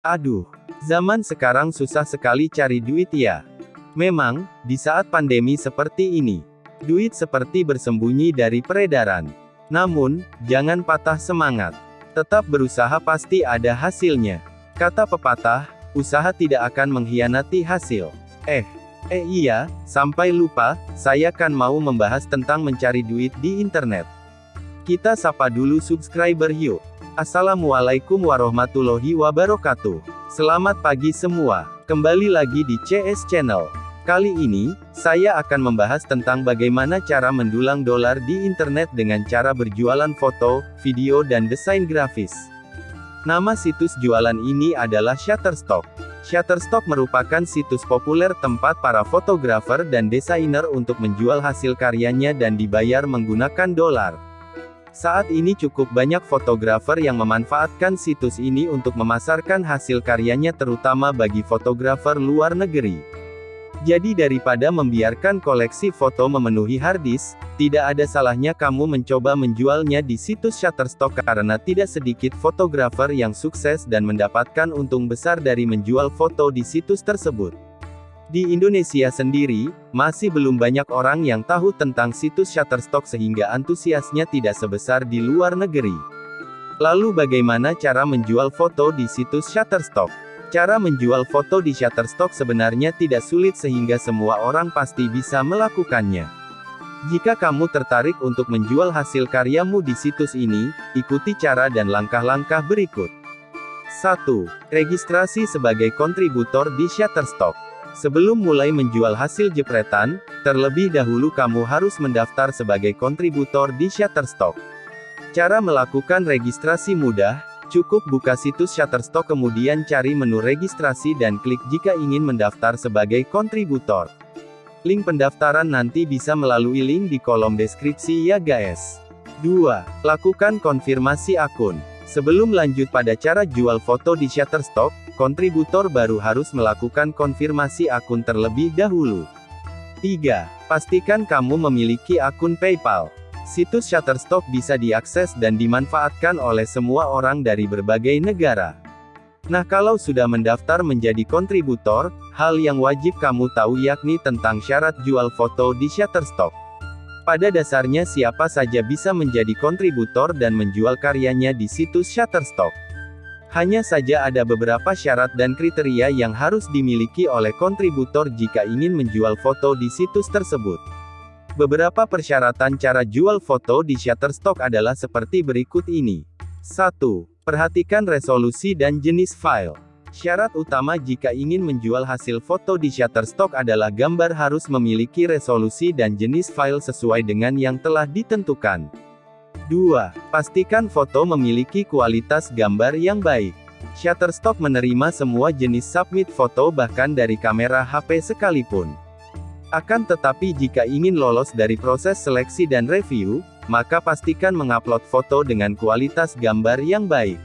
Aduh, zaman sekarang susah sekali cari duit ya. Memang, di saat pandemi seperti ini, duit seperti bersembunyi dari peredaran. Namun, jangan patah semangat. Tetap berusaha pasti ada hasilnya. Kata pepatah, usaha tidak akan mengkhianati hasil. Eh, eh iya, sampai lupa, saya kan mau membahas tentang mencari duit di internet. Kita sapa dulu subscriber yuk. Assalamualaikum warahmatullahi wabarakatuh. Selamat pagi semua. Kembali lagi di CS Channel. Kali ini, saya akan membahas tentang bagaimana cara mendulang dolar di internet dengan cara berjualan foto, video dan desain grafis. Nama situs jualan ini adalah Shutterstock. Shutterstock merupakan situs populer tempat para fotografer dan desainer untuk menjual hasil karyanya dan dibayar menggunakan dolar. Saat ini cukup banyak fotografer yang memanfaatkan situs ini untuk memasarkan hasil karyanya terutama bagi fotografer luar negeri. Jadi daripada membiarkan koleksi foto memenuhi harddisk, tidak ada salahnya kamu mencoba menjualnya di situs Shutterstock karena tidak sedikit fotografer yang sukses dan mendapatkan untung besar dari menjual foto di situs tersebut. Di Indonesia sendiri, masih belum banyak orang yang tahu tentang situs Shutterstock sehingga antusiasnya tidak sebesar di luar negeri. Lalu bagaimana cara menjual foto di situs Shutterstock? Cara menjual foto di Shutterstock sebenarnya tidak sulit sehingga semua orang pasti bisa melakukannya. Jika kamu tertarik untuk menjual hasil karyamu di situs ini, ikuti cara dan langkah-langkah berikut. 1. Registrasi sebagai kontributor di Shutterstock. Sebelum mulai menjual hasil jepretan, terlebih dahulu kamu harus mendaftar sebagai kontributor di Shutterstock. Cara melakukan registrasi mudah, Cukup buka situs Shutterstock kemudian cari menu registrasi dan klik jika ingin mendaftar sebagai kontributor. Link pendaftaran nanti bisa melalui link di kolom deskripsi ya guys. 2. Lakukan konfirmasi akun. Sebelum lanjut pada cara jual foto di Shutterstock, kontributor baru harus melakukan konfirmasi akun terlebih dahulu. 3. Pastikan kamu memiliki akun PayPal. Situs Shutterstock bisa diakses dan dimanfaatkan oleh semua orang dari berbagai negara. Nah kalau sudah mendaftar menjadi kontributor, hal yang wajib kamu tahu yakni tentang syarat jual foto di Shutterstock. Pada dasarnya siapa saja bisa menjadi kontributor dan menjual karyanya di situs Shutterstock. Hanya saja ada beberapa syarat dan kriteria yang harus dimiliki oleh kontributor jika ingin menjual foto di situs tersebut. Beberapa persyaratan cara jual foto di Shutterstock adalah seperti berikut ini. 1. Perhatikan resolusi dan jenis file. Syarat utama jika ingin menjual hasil foto di Shutterstock adalah gambar harus memiliki resolusi dan jenis file sesuai dengan yang telah ditentukan. 2. Pastikan foto memiliki kualitas gambar yang baik. Shutterstock menerima semua jenis submit foto bahkan dari kamera HP sekalipun. Akan tetapi jika ingin lolos dari proses seleksi dan review, maka pastikan mengupload foto dengan kualitas gambar yang baik.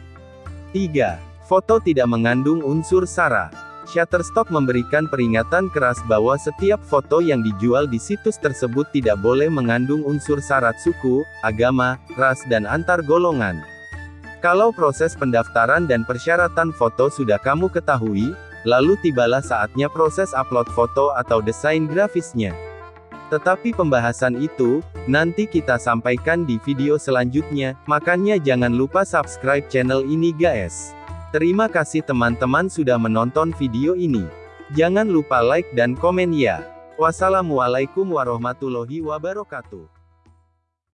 3. Foto tidak mengandung unsur SARA. Shutterstock memberikan peringatan keras bahwa setiap foto yang dijual di situs tersebut tidak boleh mengandung unsur syarat suku, agama, ras dan antar golongan. Kalau proses pendaftaran dan persyaratan foto sudah kamu ketahui, Lalu tibalah saatnya proses upload foto atau desain grafisnya. Tetapi pembahasan itu, nanti kita sampaikan di video selanjutnya, makanya jangan lupa subscribe channel ini guys. Terima kasih teman-teman sudah menonton video ini. Jangan lupa like dan komen ya. Wassalamualaikum warahmatullahi wabarakatuh.